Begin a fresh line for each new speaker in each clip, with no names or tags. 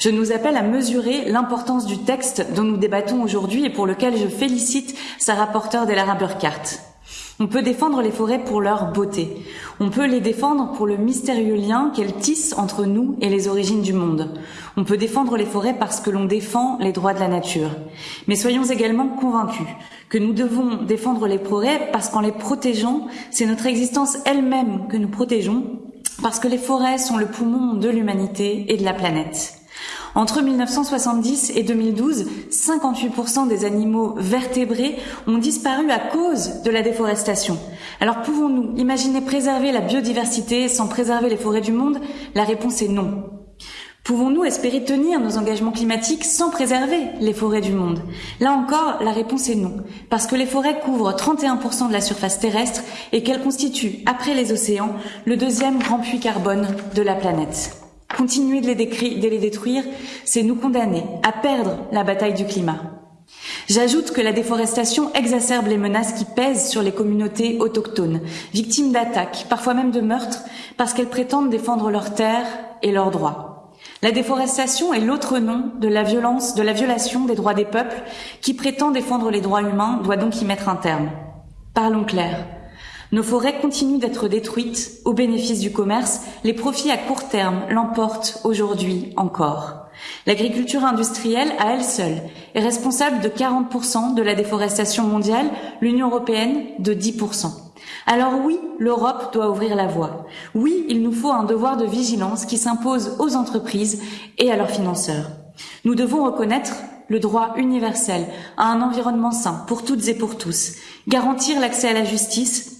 Je nous appelle à mesurer l'importance du texte dont nous débattons aujourd'hui et pour lequel je félicite sa rapporteure Delara Burkhardt. On peut défendre les forêts pour leur beauté. On peut les défendre pour le mystérieux lien qu'elles tissent entre nous et les origines du monde. On peut défendre les forêts parce que l'on défend les droits de la nature. Mais soyons également convaincus que nous devons défendre les forêts parce qu'en les protégeant, c'est notre existence elle-même que nous protégeons, parce que les forêts sont le poumon de l'humanité et de la planète. Entre 1970 et 2012, 58% des animaux vertébrés ont disparu à cause de la déforestation. Alors pouvons-nous imaginer préserver la biodiversité sans préserver les forêts du monde? La réponse est non. Pouvons-nous espérer tenir nos engagements climatiques sans préserver les forêts du monde? Là encore, la réponse est non, parce que les forêts couvrent 31% de la surface terrestre et qu'elles constituent, après les océans, le deuxième grand puits carbone de la planète. Continuer de les, détruire, c'est nous condamner à perdre la bataille du climat. J'ajoute que la déforestation exacerbe les menaces qui pèsent sur les communautés autochtones, victimes d'attaques, parfois même de meurtres, parce qu'elles prétendent défendre leurs terres et leurs droits. La déforestation est l'autre nom de la violence, de la violation des droits des peuples qui prétend défendre les droits humains doit donc y mettre un terme. Parlons clair. Nos forêts continuent d'être détruites au bénéfice du commerce. Les profits à court terme l'emportent aujourd'hui encore. L'agriculture industrielle, à elle seule, est responsable de 40% de la déforestation mondiale, l'Union européenne de 10%. Alors oui, l'Europe doit ouvrir la voie. Oui, il nous faut un devoir de vigilance qui s'impose aux entreprises et à leurs financeurs. Nous devons reconnaître le droit universel à un environnement sain pour toutes et pour tous, garantir l'accès à la justice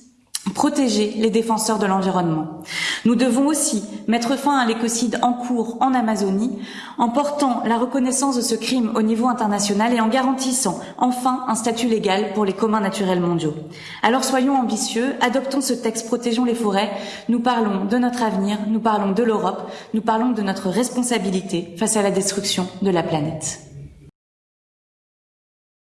protéger les défenseurs de l'environnement. Nous devons aussi mettre fin à l'écocide en cours en Amazonie en portant la reconnaissance de ce crime au niveau international et en garantissant enfin un statut légal pour les communs naturels mondiaux. Alors soyons ambitieux, adoptons ce texte, protégeons les forêts, nous parlons de notre avenir, nous parlons de l'Europe, nous parlons de notre responsabilité face à la destruction de la planète.